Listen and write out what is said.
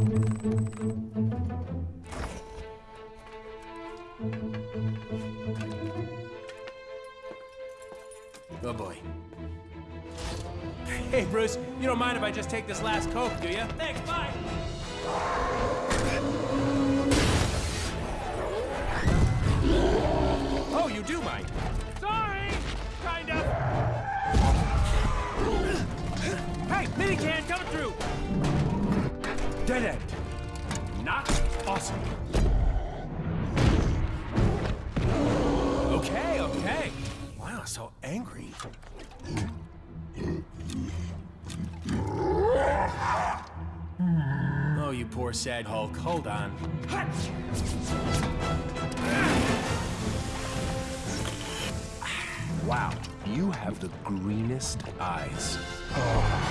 Oh boy. Hey, Bruce, you don't mind if I just take this last Coke, do you? Thanks, bye! Oh, you do mind. Sorry! Kind of. Hey, minican coming through! Dead end. Not awesome. Okay, okay. Wow, so angry. Oh, you poor sad Hulk. Hold on. Wow, you have the greenest eyes. Oh.